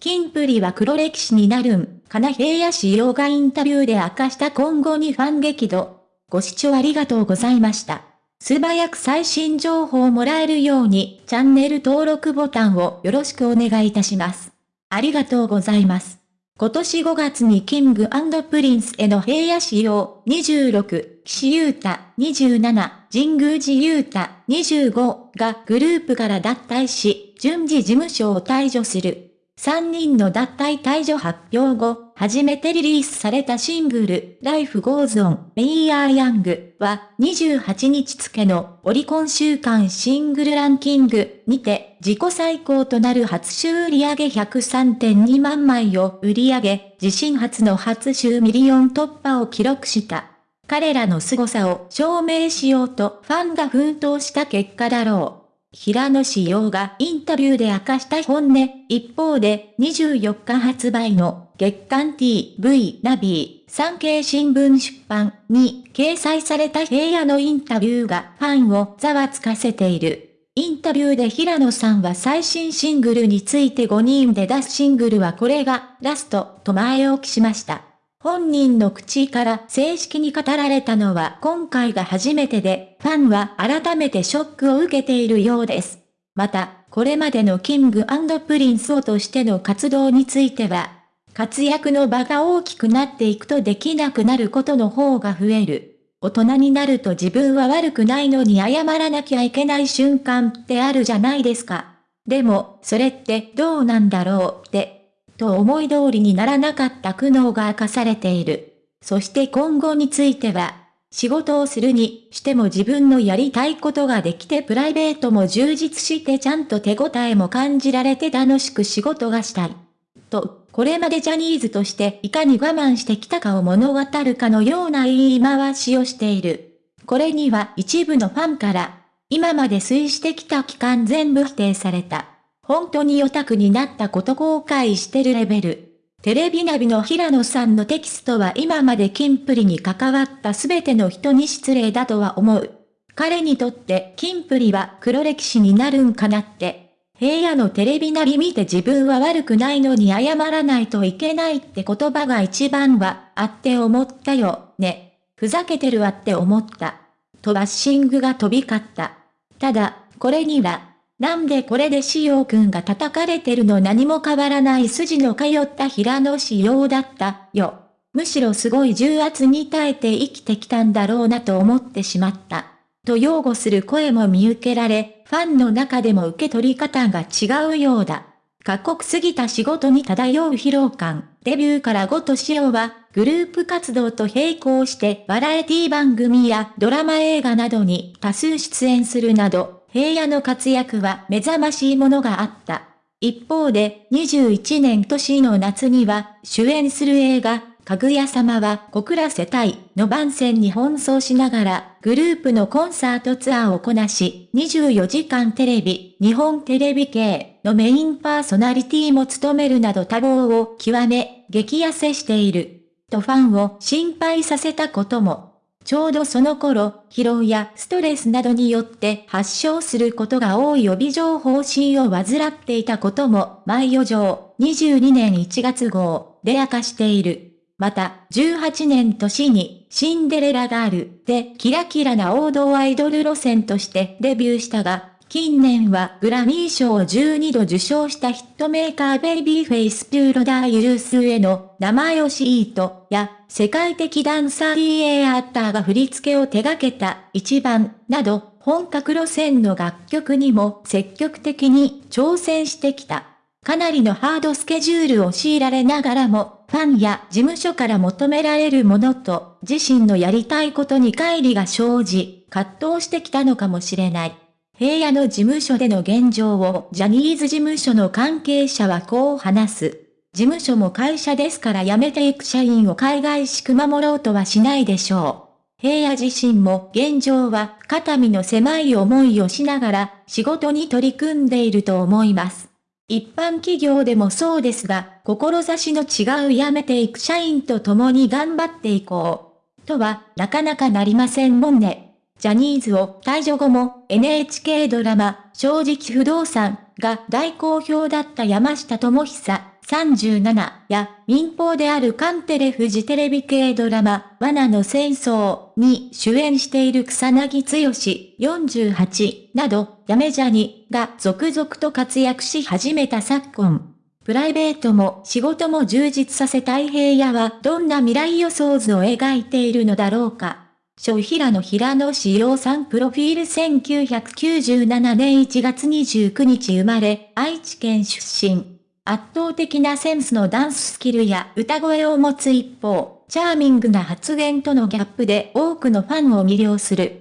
キンプリは黒歴史になるん、かな平野紫耀がインタビューで明かした今後にファン激怒。ご視聴ありがとうございました。素早く最新情報をもらえるように、チャンネル登録ボタンをよろしくお願いいたします。ありがとうございます。今年5月にキングプリンスへの平野紫耀26、岸優太27、神宮寺優太25がグループから脱退し、順次事務所を退所する。3人の脱退退所発表後、初めてリリースされたシングル、Life Goes On, We Are Young は28日付のオリコン週間シングルランキングにて自己最高となる初週売上103.2万枚を売り上げ、自身初の初週ミリオン突破を記録した。彼らの凄さを証明しようとファンが奮闘した結果だろう。平野志陽がインタビューで明かした本音。一方で、24日発売の月刊 TV ナビー産経新聞出版に掲載された平野のインタビューがファンをざわつかせている。インタビューで平野さんは最新シングルについて5人で出すシングルはこれがラストと前置きしました。本人の口から正式に語られたのは今回が初めてで、ファンは改めてショックを受けているようです。また、これまでのキングプリンスをとしての活動については、活躍の場が大きくなっていくとできなくなることの方が増える。大人になると自分は悪くないのに謝らなきゃいけない瞬間ってあるじゃないですか。でも、それってどうなんだろうってと思い通りにならなかった苦悩が明かされている。そして今後については、仕事をするにしても自分のやりたいことができてプライベートも充実してちゃんと手応えも感じられて楽しく仕事がしたい。と、これまでジャニーズとしていかに我慢してきたかを物語るかのような言い回しをしている。これには一部のファンから、今まで推してきた期間全部否定された。本当にオタクになったこと後悔してるレベル。テレビナビの平野さんのテキストは今までキンプリに関わったすべての人に失礼だとは思う。彼にとってキンプリは黒歴史になるんかなって。平野のテレビナビ見て自分は悪くないのに謝らないといけないって言葉が一番はあって思ったよ、ね。ふざけてるわって思った。とバッシングが飛び交った。ただ、これにはなんでこれでしおくんが叩かれてるの何も変わらない筋の通った平野仕様だったよ。むしろすごい重圧に耐えて生きてきたんだろうなと思ってしまった。と擁護する声も見受けられ、ファンの中でも受け取り方が違うようだ。過酷すぎた仕事に漂う疲労感。デビューから5としおは、グループ活動と並行してバラエティ番組やドラマ映画などに多数出演するなど、平野の活躍は目覚ましいものがあった。一方で、21年年の夏には、主演する映画、かぐや様は小倉世帯の番宣に奔走しながら、グループのコンサートツアーをこなし、24時間テレビ、日本テレビ系のメインパーソナリティも務めるなど多忙を極め、激痩せしている。とファンを心配させたことも。ちょうどその頃、疲労やストレスなどによって発症することが多い予備情報心を患っていたことも、毎予上22年1月号で明かしている。また、18年年に、シンデレラガールでキラキラな王道アイドル路線としてデビューしたが、近年はグラミー賞を12度受賞したヒットメーカーベイビーフェイスピューロダーユルスへの生よしイートや世界的ダンサー EA アッターが振り付けを手掛けた一番など本格路線の楽曲にも積極的に挑戦してきた。かなりのハードスケジュールを強いられながらも、ファンや事務所から求められるものと、自身のやりたいことに乖離が生じ、葛藤してきたのかもしれない。平野の事務所での現状をジャニーズ事務所の関係者はこう話す。事務所も会社ですから辞めていく社員を海外しく守ろうとはしないでしょう。平野自身も現状は肩身の狭い思いをしながら仕事に取り組んでいると思います。一般企業でもそうですが、志の違う辞めていく社員と共に頑張っていこう。とは、なかなかなりませんもんね。ジャニーズを退場後も NHK ドラマ、正直不動産が大好評だった山下智久37や民放であるカンテレフジテレビ系ドラマ、罠の戦争に主演している草薙剛48など、やめジャニが続々と活躍し始めた昨今。プライベートも仕事も充実させたい平野はどんな未来予想図を描いているのだろうか。小平野平野志陽さんプロフィール1997年1月29日生まれ、愛知県出身。圧倒的なセンスのダンススキルや歌声を持つ一方、チャーミングな発言とのギャップで多くのファンを魅了する。